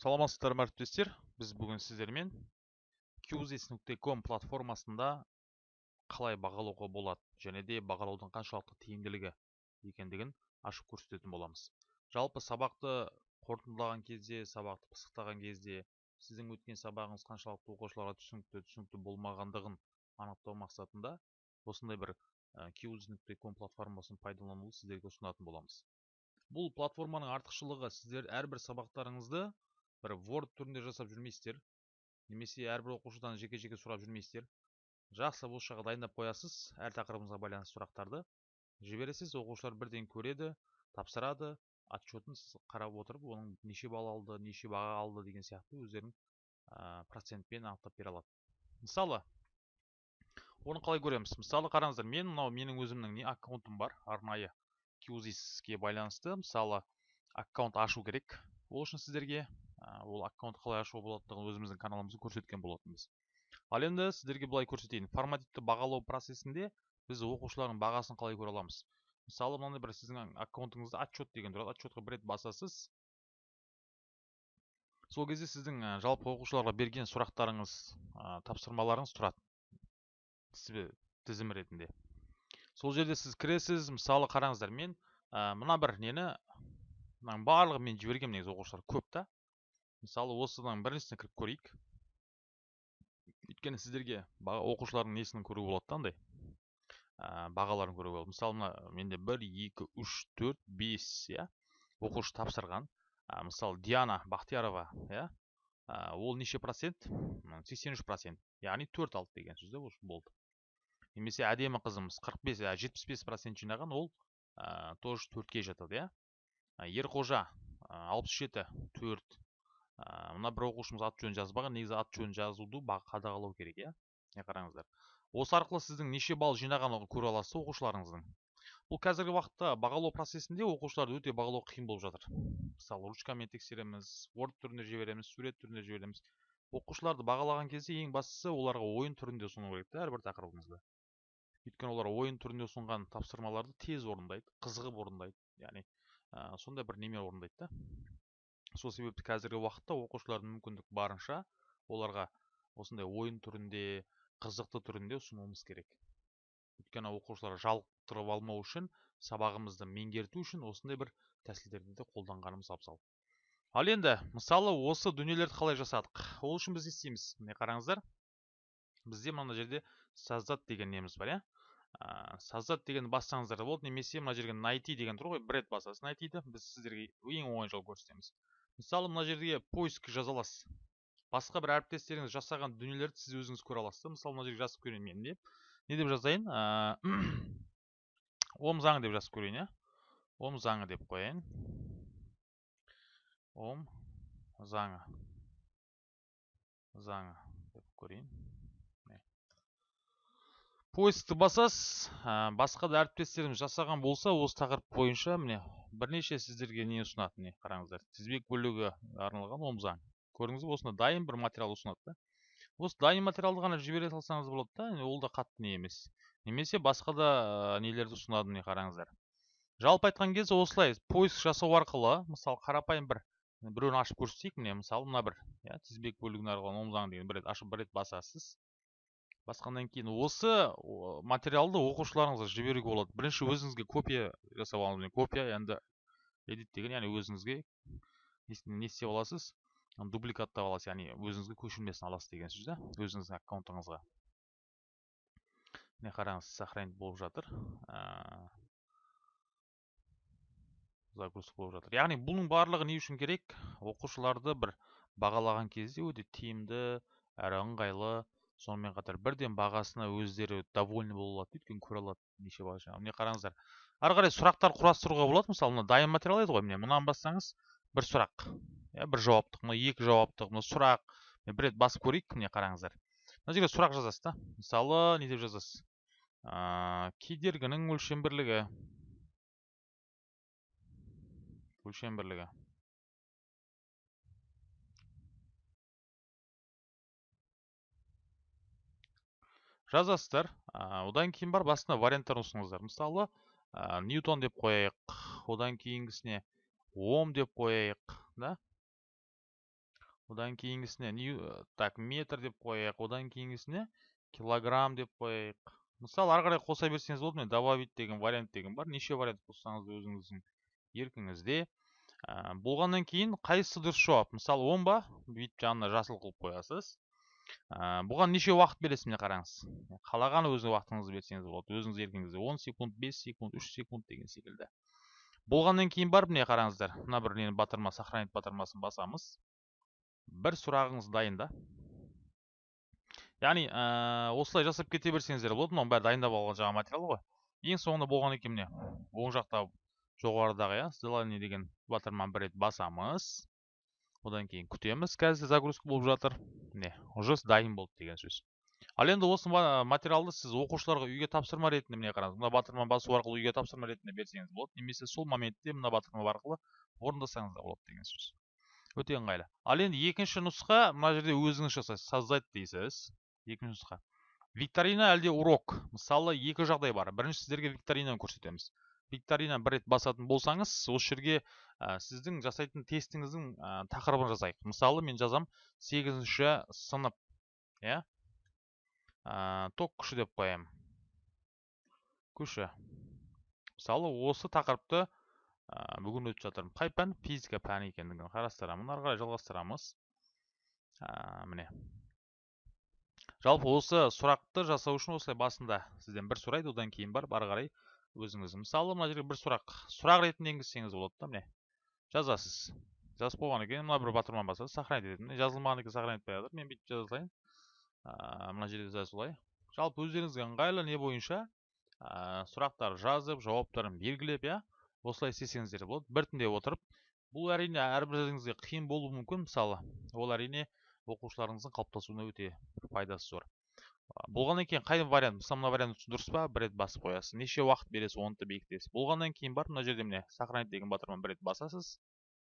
саламатсыздар ма әріптестер біз бүгін сіздермен qzis.com платформасында қалай бағалауға болады және де бағалаудың қаншалықты тиімділігі екендігін ашып көрсететін боламыз. Жалпы сабақты қорытындылаған кезде сабақты пысықтаған кезде сіздің өткен сабағыңыз қаншалықты оқушыларға түсінікті түсінікті болмағандығын анықтау мақсатында осындай бір qzis.com платформасын пайдалануды сіздерге ұсынатын боламыз. Бұл платформаның артықшылығы сіздер әрбір сабақтарыңызды бір word түрінде жасап жүрмейсіздер немесе әрбір оқушыдан жеке жеке сұрап жүрмейсіздер жақсы осы жаққа дайындап қоясыз әр тақырыбыңызға байланысты сұрақтарды. Жібересіз оқушылар бірден көреді тапсырады отчетін сіз қарап отырып оның неше балл алды неше баға алды деген сияқты өздерінің ә, процентпен анықтап бере алады. Мысалы оны қалай көреміз? Мысалы қараңыздар мен мынау менің өзімнің не аккаунтым бар? Арнайы qzisке байланысты мысалы аккаунт ашу керек. Ол үшін сіздерге ол аккаунт қалай ашуға болатындығын өзіміздің каналымызда көрсеткен болатынбыз. Ал енді сіздерге былай көрсетейін. Формативті бағалау процесінде біз оқушылардың бағасын қалай көре аламыз? Мысалы мынандай бір сіздің аккаунтыңызда отчет деген тұрады. Отчетқа бір рет басасыз. Сол кезде сіздің жалпы оқушыларға берген сұрақтарыңыз тапсырмаларыңыз тұрады. Тізім ретінде. Сол жерде сіз кіресіз мысалы қараңыздар мен мына бір нені мынаның барлығын мен жібергенмін негізі оқушылар көп та. Мысалы осыдан біріншісіне кіріп көрейік. Өйткені сіздерге оқушылардың несін көруге болады да андай? Ә, бағаларын көруге болады. Мысалы мына менде бір екі үш төрт бес иә оқушы тапсырған. Ә, мысалы диана бақтиярова иә ә, ол неше процент? Сексен үш процент. Яғни төрт алды деген сөз болды. Немесе әдемі қызымыз қырық бес жетпіс бес процент жинаған ол ә, тоже төртке жатады иә. Ерқожа алпыс жеті төрт. Мына бір оқушымыз аты жөнін жазбаған негізі аты жөнін жазуды қадағалау керек иә? Міне қараңыздар. Осы арқылы сіздің неше балл жинағанын көре аласыз оқушыларыңыздың. Бұл қазіргі уақытта бағалау процесінде оқушыларды өте бағалау қиын болып жатыр. Мысалы ручкамен тексереміз word түрінде жібереміз сурет түрінде жібереміз. Оқушыларды бағалаған кезде ең бастысы оларға ойын түрінде ұсыну керек та әрбір тақырыбыңызды өйткені олар ойын түрінде ұсынған тапсырмаларды тез орындайды қызығып орындайды. Яғни ә, сондай бір неме орындайды да. Сол себепті қазіргі уақытта оқушылардың мүмкіндік барынша оларға осындай ойын түрінде қызықты түрінде ұсынуымыз керек. Өйткені оқушылар жалықтырып алмау үшін сабағымызды меңгерту үшін осындай бір тәсілдерді де қолданғанымыз абзал. Ал енді мысалы осы дүниелерді қалай жасадық? Ол үшін біз не істейміз? Міне қараңыздар? Бізде мына жерде создат деген неміз бар иә? Ә, создат деген бассаңыздар да болады немесе мына жерге найти деген тұр ғой бір рет басасыз найтиді біз сіздерге ең оңай жол көрсетеміз. Мысалы мына жерге поиск жаза аласыз. Басқа бір әріптестеріңіз жасаған дүниелерді сіз өзіңіз көре аласыз мысалы мына жерге жазып көрейін мен не не деп жазайын? Ом заңы деп жазып көрейін иә? Ом заңы деп қояйын. Ом заңы заңы деп көрейін. Поискті басасыз. Басқа да әріптестеріміз жасаған болса осы тақырып бойынша міне бірнеше сіздерге не ұсынады міне қараңыздар? тізбек бөлігі арналған омзаң. Көрдіңіз бе осында дайын бір материал ұсынады да. Осы дайын материалды ғана жібере салсаңыз болады да ол да қатты не емес. Немесе басқа да нелерді ұсынады міне қараңыздар? Жалпы айтқан кезде осылай поиск жасау арқылы мысалы қарапайым бір біреуін ашып көрсетейік міне мысалы мына бір иә тізбек бөлігіне арналған омзаң деген бір рет ашып бір рет басасыз. Басқаннан кейін осы материалды оқушыларыңызға жіберуге болады. Бірінші өзіңізге копия жасап алыңыз копия енді edit деген яғни өзіңізге не істеп аласыз? Дубликаттап аласыз яғни өзіңізге көшірмесін аласыз деген сөз да? Өзіңіздің аккаунтыңызға. Міне қараңыз сохранить болып жатыр. Загрузка болып жатыр. Яғни бұның барлығы не үшін керек? Оқушыларды бір бағалаған кезде өте тиімді әрі ыңғайлы сонымен қатар бірден бағасына өздері довольны бола алады өйткені көре алады неше баға жаңағы. Міне қараңыздар ары қарай сұрақтар құрастыруға болады. Мысалы мына дайын материал еді ғой. Міне мынаны бассаңыз бір сұрақ иә бір жауаптық мына екі жауаптық мына сұрақ. Бір рет басып көрейік міне қараңыздар. Мына жерге сұрақ жазасыз да. Мысалы не деп жазасыз? Ә, кедергінің өлшем бірлігі өлшем бірлігі жазасыздар. Одан кейін бар басына варианттар ұсыныңыздар. Мысалы ньютон деп қояйық одан кейінгісіне ом деп қояйық да? Одан кейінгісіне так метр деп қояйық одан кейінгісіне килограмм деп қояйық. Мысалы ары қарай қоса берсеңіз болады міне добавить деген вариант деген бар. Неше вариант қоссаңыз өзіңіздің еркіңізде. Ә, болғаннан кейін қайсысы дұрыс жауап? Мысалы он ба? Бүйтіп жанына жасыл қылып қоясыз. Ә, бұған неше уақыт бересіз міне қараңыз? Қалаған өз уақытыңызды берсеңіз болады. Өзіңіз еркіңізде он секунд бес секунд үш секунд деген секілді. Болғаннан кейін барып міне қараңыздар мына бір нені батырма сохранить батырмасын басамыз. Бір сұрағыңыз дайын да. Яғни ә, осылай жасап кете берсеңіздер болады. Мынаның бәрі дайындап алған жаңағы материал ғой. Ең соңында болған екен міне оң жақта жоғарыдағы иә задание деген батырманы бір рет басамыз. Одан кейін күтеміз. Қазір загрузка болып жатыр. Міне уже дайын болды деген сөз. Ал енді осы материалды сіз оқушыларға үйге тапсырма ретінде міне қараңыз. Мына батырма басу арқылы үйге тапсырма ретінде берсеңіз болады немесе сол моментте мына батырма арқылы орындасаңыз да болады деген сөз. Өте ыңғайлы. Ал енді екінші нұсқа мына жерде өзіңіз жасайсыз создать дейсіз. Екінші нұсқа. Викторина әлде урок? Мысалы екі жағдай бар. Бірінші сіздерге викторинаны көрсетеміз. Викторина бір рет басатын болсаңыз осы жерге ә, сіздің жасайтын тестіңіздің ә, тақырыбын жазайық мысалы мен жазам сегізінші сынып иә? Ә, ток күші деп қоямын күші. Мысалы осы тақырыпты ә, бүгін өтіп жатырмын. Қай пән? Физика пәні екендігін қарастырамын. Ары қарай жалғастырамыз. Ә, міне. Жалпы осы сұрақты жасау үшін осылай басында сізден бір сұрайды. Одан кейін барып ары қарай өзіңіз мысалы мына жерге бір сұрақ сұрақ ретінде енгізсеңіз болады да міне. Жазасыз. Жазып болғаннан кейін мына бір батырманы басасыз сохранить етеді жазылмаған екен сохранить етпей жатыр мен бүйтіп жаза салайын мына жерде жаза солай жалпы өздеріңізге ыңғайлы не бойынша ә, сұрақтар жазып жауаптарын белгілеп иә осылай істесеңіздер болады. Біртіндеп отырып бұл әрине әрбіріңізге қиын болуы мүмкін. Мысалы ол әрине оқушыларыңыздың қалыптасуына өте пайдасы зор. Болғаннан кейін қай вариант мысалы мына вариант дұрыс па? Бір рет басып қоясыз. Неше уақыт бересіз оны да бекітесіз болғаннан кейін барып мына жерде міне сохранить деген батырманы бір рет басасыз.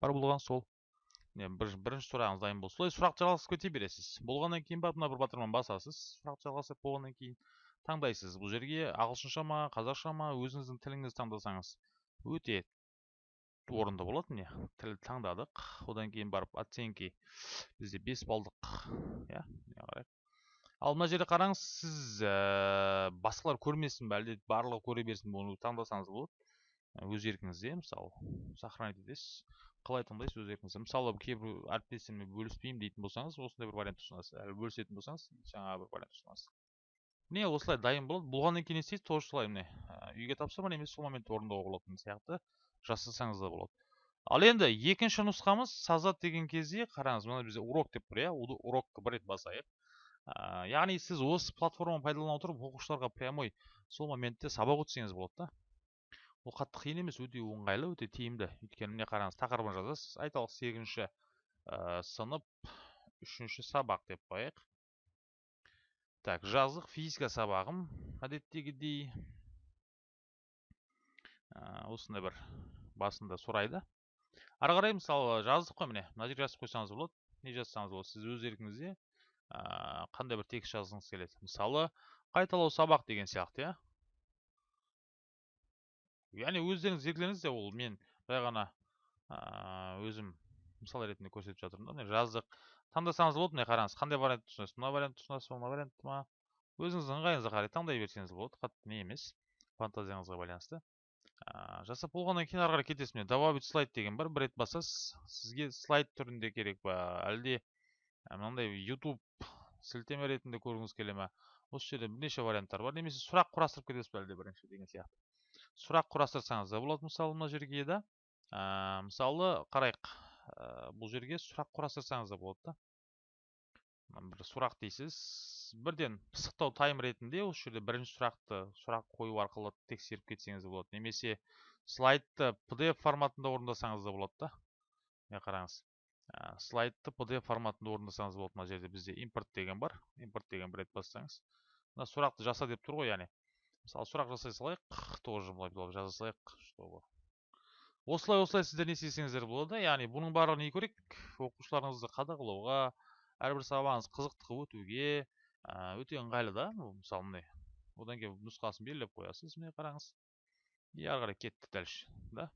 Бар болған сол. Міне бір, бірінші сұрағыңыз дайын болды солай сұрақты жалғасып кете бересіз. Болғаннан кейін барып мына бір батырманы басасыз. Сұрақты жалғастырып болғаннан кейін таңдайсыз бұл жерге. Ағылшынша ма қазақша ма өзіңіздің тіліңізді таңдасаңыз өте орынды болады міне тіл таңдадық. Одан кейін барып оценки. Бізде бес балдық иә қарайық. Ал мына жерде қараңыз сіз ә, басқалар көрмесін бе әлде барлығы көре берсін бе оны таңдасаңыз болады. Өз еркіңізде мысалы сохранить етесіз қалай таңдайсыз өз еркіңізде. Мысалы кейбір әріптестеріммен бөліспеймін дейтін болсаңыз осындай бір вариант ұсынасыз. Әлі бөлісетін болсаңыз жаңағы бір вариант ұсынасыз. Міне осылай дайын болады. Болғаннан кейін не істейсіз тоже солай міне үйге тапсырма немесе сол моментте орындауға болатын сияқты жасасаңыз да болады. Ал енді екінші нұсқамыз создать деген кезде қараңыз мына бізде урок деп тұр иә? Урокты бір рет басайық. Ә, яғни сіз осы платформаны пайдалана отырып оқушыларға прямой сол моментте сабақ өтсеңіз болады да ол қатты қиын емес өте оңғайлы өте тиімді өйткені міне қараңыз тақырыбын жазасыз айталық сегізінші ә, сынып үшінші сабақ деп қояйық так жаздық физика сабағым әдеттегідей ә, осындай бір басында сұрайды ары қарай мысалы жаздық қой міне мына жерге жазып қойсаңыз болады не жазсаңыз болады сіз өз еркіңізде ә, қандай бір текст жазғыңыз келеді? Мысалы қайталау сабақ деген сияқты иә? Яғни өздеріңіз еркілеріңіз де ол мен жай ғана ә, өзім мысал ретінде көрсетіп жатырмын да міне жаздық. Таңдасаңыз болады міне қараңыз қандай вариант ұсынасыз? Мына вариант ұсынасыз ба? Мына вариант ма? Өзіңіздің ыңғайыңызға қарай таңдай берсеңіз болады. Қатты не емес фантазияңызға байланысты. Ә, жасап болғаннан кейін ары қарай кетесіз міне добавить слайд деген бар. Бір рет басасыз сізге слайд түрінде керек па әлде мынандай YouTube сілтеме ретінде көргіңіз келе ма осы жерде бірнеше варианттар бар немесе сұрақ құрастырып кетесіз бе әлде бірінші деген сияқты сұрақ құрастырсаңыз да болады мысалы мына жерге да ә, мысалы қарайық бұл жерге сұрақ құрастырсаңыз да болады да бір сұрақ дейсіз бірден пысықтау тайм ретінде осы жерде бірінші сұрақты сұрақ қою арқылы тексеріп кетсеңіз болады немесе слайдты pdf форматында орындасаңыз да болады да міне қараңыз слайдты pdf форматында орындасаңыз болады мына жерде бізде импорт деген бар импорт деген бір рет бассаңыз мына сұрақты жаса деп тұр ғой яғни. Мысалы сұрақ жасай салайық тоже былай жаза салайық чтобы. Осылай осылай сіздер не істесеңіздер болады яғни бұның барлығы не керек оқушыларыңызды қадағалауға әрбір сабағыңыз қызықты өтуге өте ыңғайлы да. Мысалы міне одан кейін нұсқасын белгілеп қоясыз міне қараңыз. И ары қарай кетті дальше да.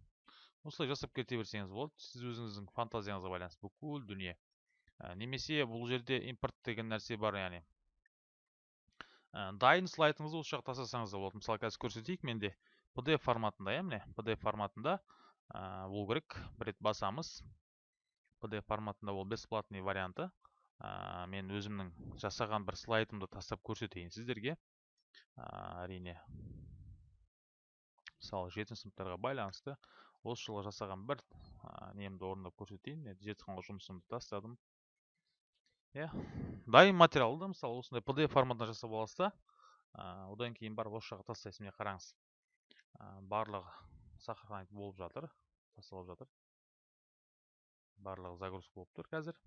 Осылай жасап кете берсеңіз болады сіз өзіңіздің фантазияңызға байланысты бүкіл дүние Ә, немесе бұл жерде импорт деген нәрсе бар яғни. Ә, дайын слайдыңызды осы жаққа тастасаңыз да болады мысалы қазір көрсетейік менде pdf форматында иә міне? Pdf форматында ә, болу керек. Бір рет басамыз. Pdf форматында ол бесплатный варианты. Ә, мен өзімнің жасаған бір слайдымды тастап көрсетейін сіздерге. Әрине мысалы жетінші сыныптарға байланысты. Осы жылы жасаған бір ә, немді орындап көрсетейін. Мен зертханалық жұмысымды тастадым. Иә дайын материалды мысалы осындай pdf форматында жасап аласыз да одан кейін барып осы жаққа тастайсыз міне қараңыз. Барлығы сохранить болып жатыр тасталып жатыр. Барлығы загрузка болып тұр қазір.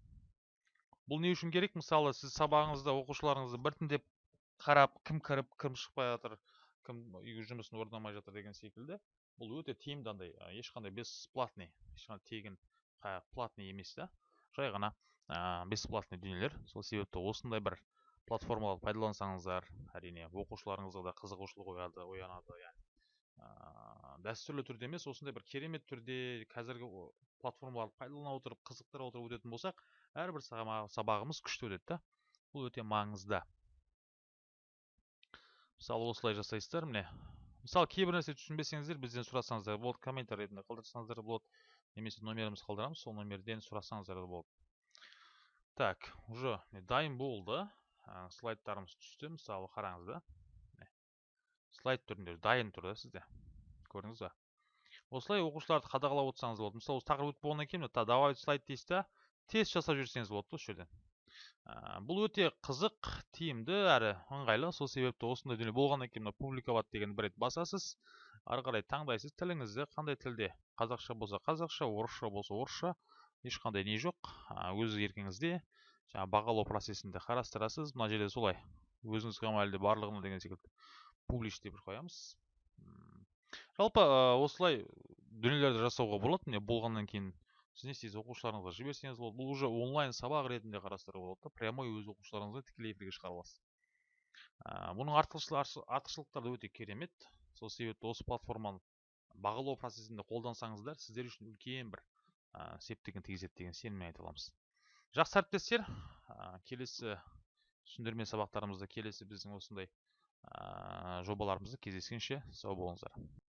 Бұл не үшін керек? Мысалы сіз сабағыңызда оқушыларыңызды біртіндеп қарап кім кіріп кім шықпай жатыр кім үйге жұмысын орындамай жатыр деген секілді. Бұл өте тиімді андай ешқандай бесплатный ешқандай тегін платный емес та жай ғана ә, бесплатный дүниелер. Сол себепті осындай бір платформаларды пайдалансаңыздар әрине оқушыларыңызға да қызығушылық ояды оянады яғни ә, дәстүрлі түрде емес осындай бір керемет түрде қазіргі платформаларды пайдалана отырып қызықтыра отырып өтетін болсақ әрбір сабағымыз күшті өтеді да. Бұл өте маңызды. Мысалы осылай жасайсыздар міне мысалы кейбір нәрсе түсінбесеңіздер бізден сұрасаңыздар болады комментарий ретінде қалдырсаңыздар болады немесе номерімізді қалдырамыз сол номерден сұрасаңыздар да болады так уже дайын болды. Слайдтарымыз түсті мысалы қараңыз да. Слайд түрінде дайын тұр да сізде. Көрдіңіз ба? Осылай оқушыларды қадағалап отырсаңыз болады. Мысалы осы тақырып өтіп болғаннан кейін давай слайд дейсіз да тест жасап жіберсеңіз болады осы жерден. Бұл өте қызық тиімді әрі ыңғайлы. Сол себепті осындай дүние болғаннан кейін мына публиковать деген бір рет басасыз. Ары қарай таңдайсыз. Тіліңізді қандай тілде? Қазақша болса қазақша орысша болса орысша. Ешқандай не жоқ. Өз еркіңізде жаңағы бағалау процесінде қарастырасыз. Мына жерде солай. Өзіңіз әлде барлығына деген секілді публиш деп қоямыз. Жалпы осылай дүниелерді жасауға болады міне болғаннан кейін не істейсіз оқушыларыңызға жіберсеңіз болады бұл уже онлайн сабақ ретінде қарастыруға болады да прямой өз оқушыларыңызға тікелей эфирге шығара аласыз бұның артықшылықтары өте керемет. Сол себепті осы платформаны бағалау процесінде қолдансаңыздар сіздер үшін үлкен бір септігін тигізеді деген сеніммен айта аламыз. Жақсы әріптестер келесі түсіндірме сабақтарымызда келесі біздің осындай жобаларымызда кездескенше сау болыңыздар.